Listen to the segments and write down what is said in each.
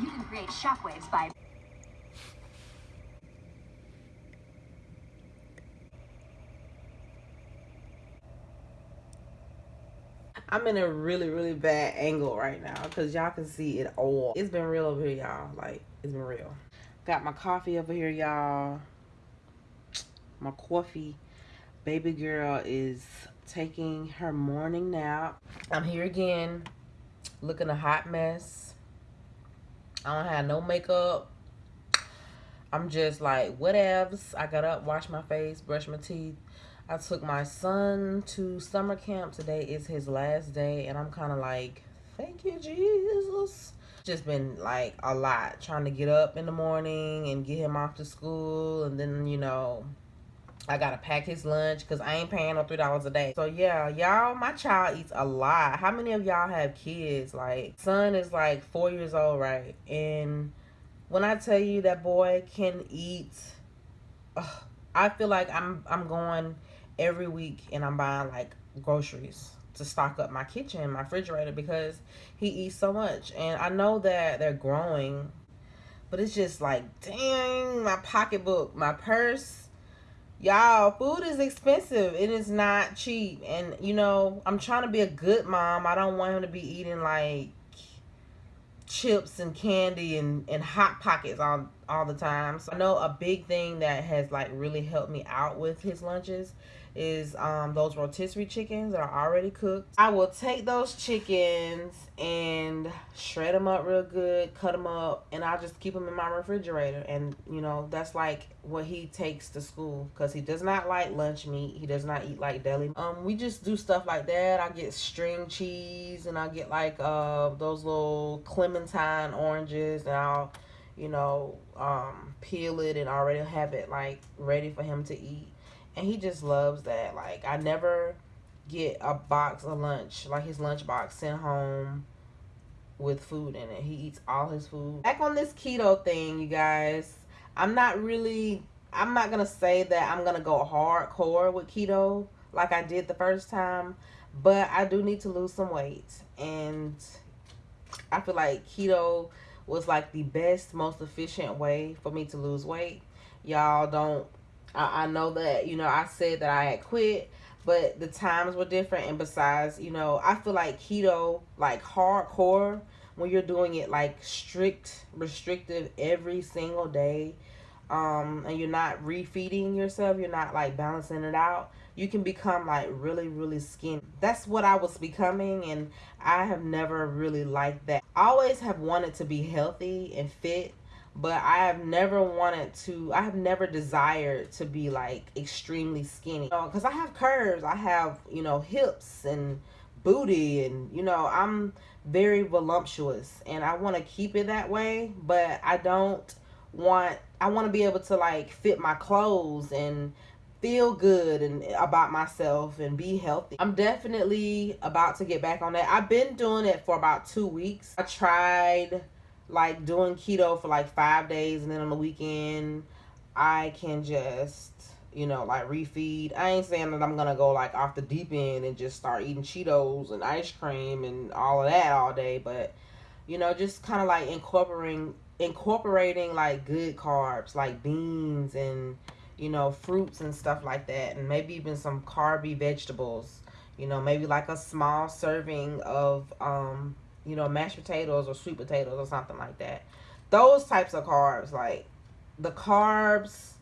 You can create shockwaves by I'm in a really, really bad angle right now because y'all can see it all. It's been real over here, y'all. Like, it's been real. Got my coffee over here, y'all. My coffee. Baby girl is taking her morning nap. I'm here again, looking a hot mess. I don't have no makeup. I'm just like, whatevs. I got up, washed my face, brushed my teeth. I took my son to summer camp. Today is his last day, and I'm kind of like, thank you, Jesus. Just been like a lot trying to get up in the morning and get him off to school, and then, you know, I gotta pack his lunch because I ain't paying no three dollars a day. So yeah, y'all, my child eats a lot. How many of y'all have kids? Like, son is like four years old, right? And when I tell you that boy can eat, ugh, I feel like I'm I'm going every week and I'm buying like groceries to stock up my kitchen, my refrigerator because he eats so much. And I know that they're growing, but it's just like, dang, my pocketbook, my purse. Y'all, food is expensive. It is not cheap. And, you know, I'm trying to be a good mom. I don't want him to be eating like chips and candy and, and hot pockets all all the time. So I know a big thing that has like really helped me out with his lunches is um, those rotisserie chickens that are already cooked. I will take those chickens and shred them up real good, cut them up, and I'll just keep them in my refrigerator. And, you know, that's like what he takes to school because he does not like lunch meat. He does not eat like deli. Um, We just do stuff like that. I get string cheese and I get like uh, those little clementine oranges and I'll, you know, um, peel it and already have it like ready for him to eat and he just loves that. Like I never get a box of lunch, like his lunch box sent home with food in it. He eats all his food. Back on this keto thing, you guys, I'm not really I'm not gonna say that I'm gonna go hardcore with keto like I did the first time, but I do need to lose some weight. And I feel like keto was like the best, most efficient way for me to lose weight. Y'all don't I, I know that, you know, I said that I had quit, but the times were different. And besides, you know, I feel like keto, like hardcore, when you're doing it like strict, restrictive every single day, um, and you're not refeeding yourself, you're not like balancing it out, you can become like really, really skinny. That's what I was becoming, and I have never really liked that. I always have wanted to be healthy and fit, but I have never wanted to, I have never desired to be like extremely skinny. Because you know, I have curves, I have, you know, hips and booty, and, you know, I'm very voluptuous and I want to keep it that way, but I don't want, I want to be able to like fit my clothes and feel good and about myself and be healthy. I'm definitely about to get back on that. I've been doing it for about two weeks. I tried like doing keto for like five days and then on the weekend I can just you know like refeed. I ain't saying that I'm gonna go like off the deep end and just start eating Cheetos and ice cream and all of that all day but you know just kind of like incorporating incorporating like good carbs like beans and you know fruits and stuff like that and maybe even some carby vegetables you know maybe like a small serving of um you know, mashed potatoes or sweet potatoes or something like that. Those types of carbs, like the carbs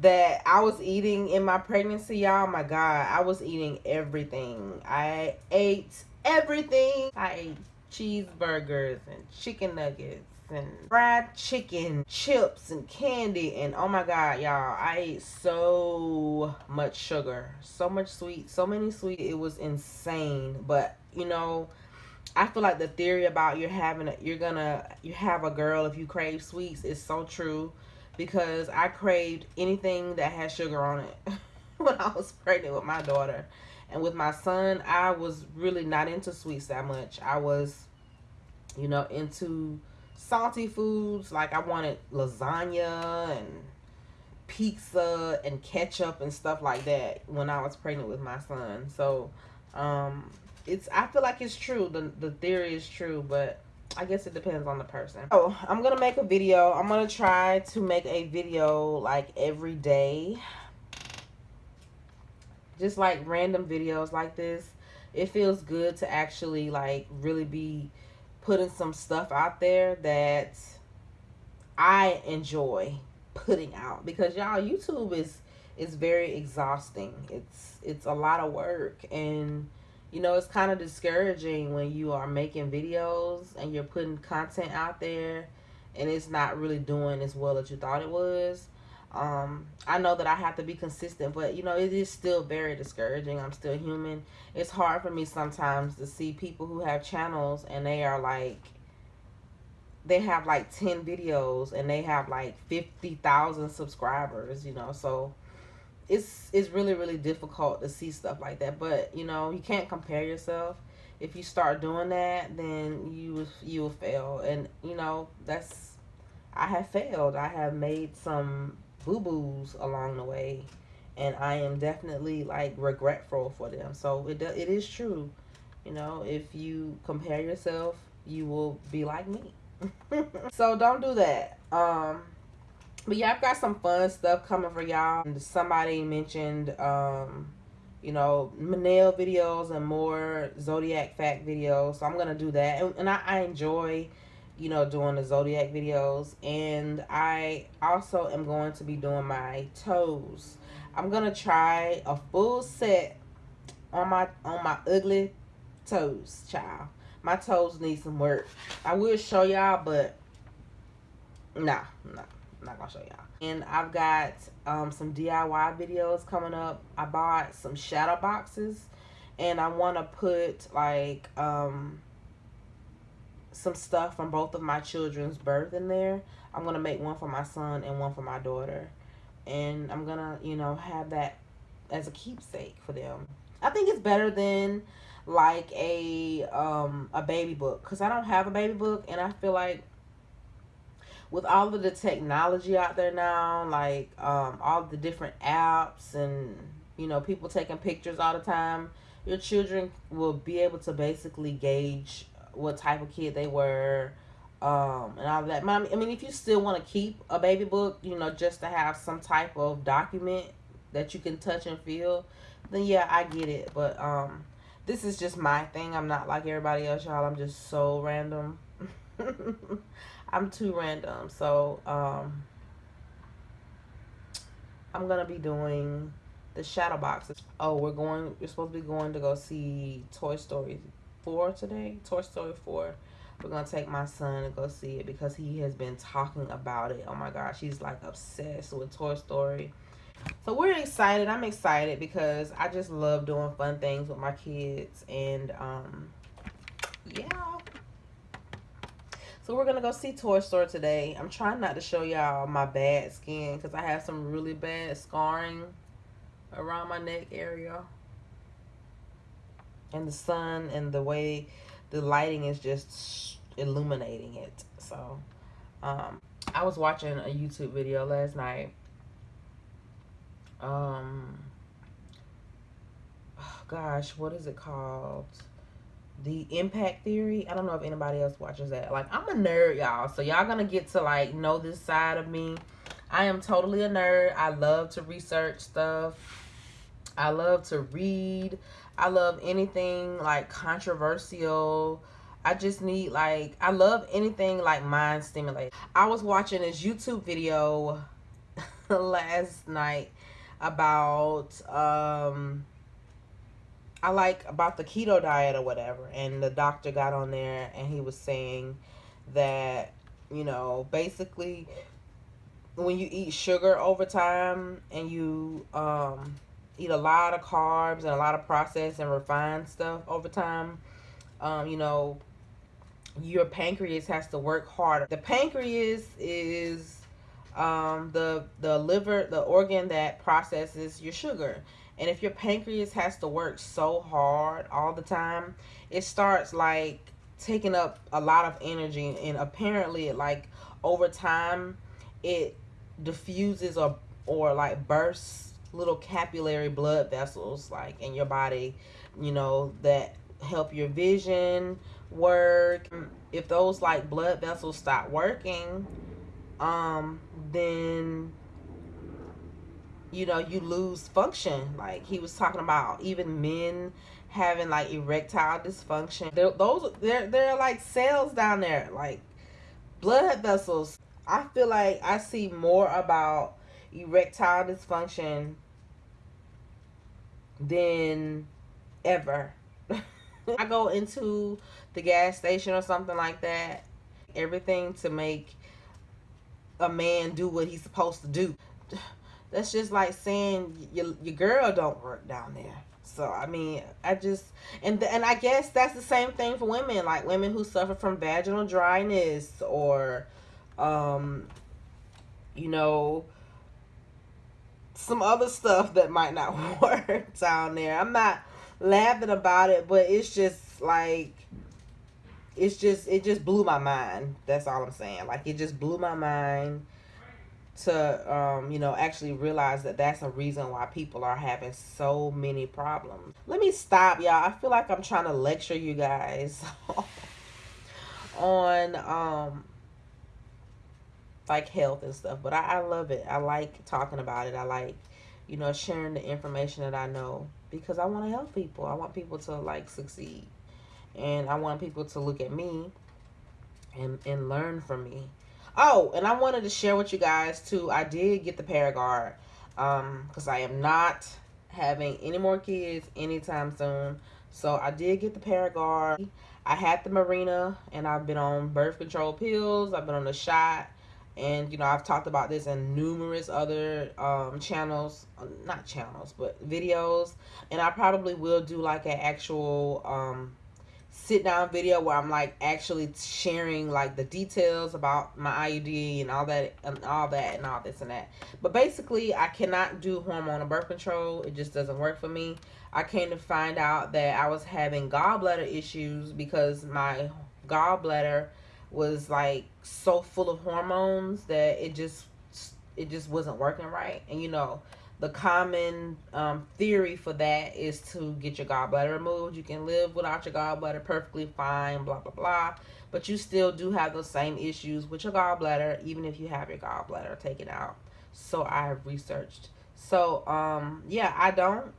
that I was eating in my pregnancy, y'all, my God, I was eating everything. I ate everything. I ate cheeseburgers and chicken nuggets and fried chicken, chips and candy. And oh my God, y'all, I ate so much sugar, so much sweet, so many sweet. It was insane. But, you know, I feel like the theory about you're having you're gonna you have a girl if you crave sweets is so true because I craved anything that had sugar on it when I was pregnant with my daughter. And with my son I was really not into sweets that much. I was you know into salty foods. Like I wanted lasagna and pizza and ketchup and stuff like that when I was pregnant with my son. So um it's I feel like it's true. The the theory is true, but I guess it depends on the person. Oh, I'm gonna make a video. I'm gonna try to make a video like every day. Just like random videos like this. It feels good to actually like really be putting some stuff out there that I enjoy putting out because y'all YouTube is is very exhausting. It's it's a lot of work and you know, it's kind of discouraging when you are making videos and you're putting content out there and it's not really doing as well as you thought it was. Um, I know that I have to be consistent, but you know, it is still very discouraging. I'm still human. It's hard for me sometimes to see people who have channels and they are like, they have like 10 videos and they have like 50,000 subscribers, you know, so it's it's really really difficult to see stuff like that but you know you can't compare yourself. If you start doing that then you you will fail. And you know that's i have failed. I have made some boo-boos along the way and i am definitely like regretful for them. So it, it is true. You know if you compare yourself you will be like me. So don't do that. Um but yeah, I've got some fun stuff coming for y'all. Somebody mentioned, um, you know, nail videos and more Zodiac fact videos. So I'm going to do that. And, and I, I enjoy, you know, doing the Zodiac videos. And I also am going to be doing my toes. I'm going to try a full set on my on my ugly toes, child. My toes need some work. I will show y'all, but nah, nah. I'm not gonna show y'all. And I've got um, some DIY videos coming up. I bought some shadow boxes and I want to put like um, some stuff from both of my children's birth in there. I'm to make one for my son and one for my daughter. And I'm to, you know, have that as a keepsake for them. I think it's better than like a um a baby book because I don't have a baby book and I feel like with all of the technology out there now, like um, all the different apps and you know people taking pictures all the time, your children will be able to basically gauge what type of kid they were um, and all that. I mean, if you still want to keep a baby book, you know, just to have some type of document that you can touch and feel, then yeah, I get it. But um, this is just my thing. I'm not like everybody else, y'all. I'm just so random. I'm too random. So, um, I'm going to be doing the shadow boxes. Oh, we're going, we're supposed to be going to go see Toy Story 4 today. Toy Story 4. We're going to take my son to go see it because he has been talking about it. Oh my gosh, he's like obsessed with Toy Story. So we're excited. I'm excited because I just love doing fun things with my kids. And, um, yeah, so we're going to go see Toy Story today. I'm trying not to show y'all my bad skin because I have some really bad scarring around my neck area. And the sun and the way the lighting is just illuminating it. So, um, I was watching a YouTube video last night. Um, oh gosh, what is it called? The impact theory i don't know if anybody else watches that. Like i'm a nerd y'all so y'all gonna get to like know this side of me. I am totally a nerd. I love to research stuff. I love to read. I love anything like controversial. I just need like i love anything like mind stimulating i was watching this youtube video last night about um I like about the keto diet or whatever. And the doctor got on there and he was saying that, you know, basically when you eat sugar over time and you um, eat a lot of carbs and a lot of processed and refined stuff over time, um, you know, your pancreas has to work harder. The pancreas is um, the the liver, the organ that processes your sugar. And if your pancreas has to work so hard all the time, it starts like taking up a lot of energy. And apparently, it like over time, it diffuses or, or like bursts little capillary blood vessels like in your body, you know, that help your vision, work. If those like blood vessels stop working, um, then you know you lose function. Like he was talking about, even men having like erectile dysfunction. They're, those they're they're like cells down there, like blood vessels. I feel like I see more about erectile dysfunction than ever. I go into the gas station or something like that, everything to make a man do what he's supposed to do. That's just like saying your, your girl don't work down there. So I mean, I just and and I guess that's the same thing for women, like women who suffer from vaginal dryness or, um, you know, some other stuff that might not work down there. I'm not laughing about it, but it's just like it's just it just blew my mind. That's all I'm saying. Like it just blew my mind to um, you know actually realize that that's a reason why people are having so many problems. Let me stop, y'all. I feel like I'm trying to lecture you guys on um like health and stuff, but I, I love it. I like talking about it. I like you know sharing the information that I know because I want to help people. I want people to like succeed, and I want people to look at me and and learn from me Oh, and I wanted to share with you guys too. I did get the Paragard um because I am not having any more kids anytime soon. So I did get the Paragard. I had the Mirena and I've been on birth control pills. I've been on the shot. And, you know, I've talked about this in numerous other um, channels. Not channels, but videos. And I probably will do like an actual um, sit down video where I'm like actually sharing like the details about my IUD and all that and all that and all this and that. But basically I cannot do hormonal birth control. It just doesn't work for me. I came to find out that I was having gallbladder issues because my gallbladder was like so full of hormones that it just it just wasn't working right. And you know, the common um, theory for that is to get your gallbladder removed. You can live without your gallbladder perfectly fine, blah, blah, blah. But you still do have those same issues with your gallbladder, even if you have your gallbladder taken out. So I have researched. So, um, yeah, I don't.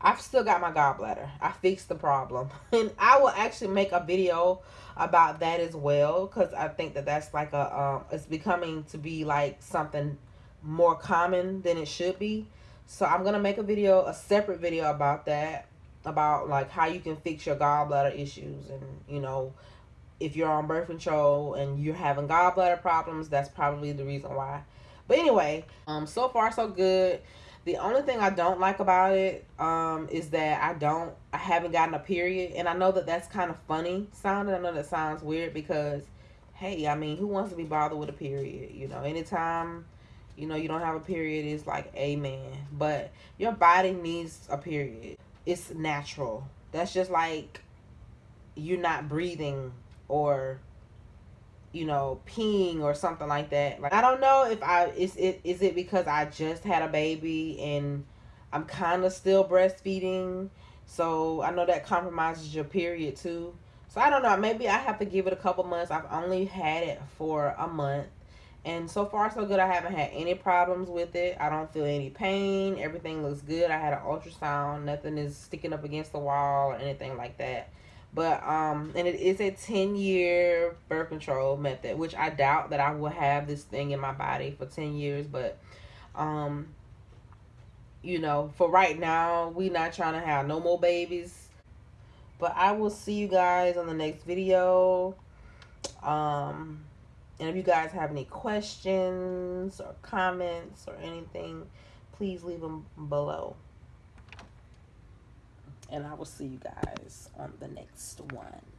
I've still got my gallbladder. I fixed the problem. And I will actually make a video about that as well. Because I think that that's like a, um, it's becoming to be like something more common than it should be. So I'm to make a video, a separate video about that, about like how you can fix your gallbladder issues and, you know, if you're on birth control and you're having gallbladder problems, that's probably the reason why. But anyway, um, so far so good. The only thing I don't like about it um, is that I don't, I haven't gotten a period. And I know that that's kind of funny sounding. I know that sounds weird because, hey, I mean, who wants to be bothered with a period? You know, anytime you know you don't have a period is like amen. But your body needs a period. It's natural. That's just like you're not breathing or you know peeing or something like that. Like i don't know if i is it is it because i just had a baby and i'm kind of still breastfeeding. So i know that compromises your period too. So i don't know. Maybe i have to give it a couple months. I've only had it for a month and so far, so good. I haven't had any problems with it. I don't feel any pain. Everything looks good. I had an ultrasound. Nothing is sticking up against the wall or anything like that. But, um, and it is a 10-year birth control method, which I doubt that I will have this thing in my body for 10 years. But, um, you know, for right now, we not trying to have no more babies. But I will see you guys on the next video. Um and if you guys have any questions or comments or anything, please leave them below. And I will see you guys on the next one.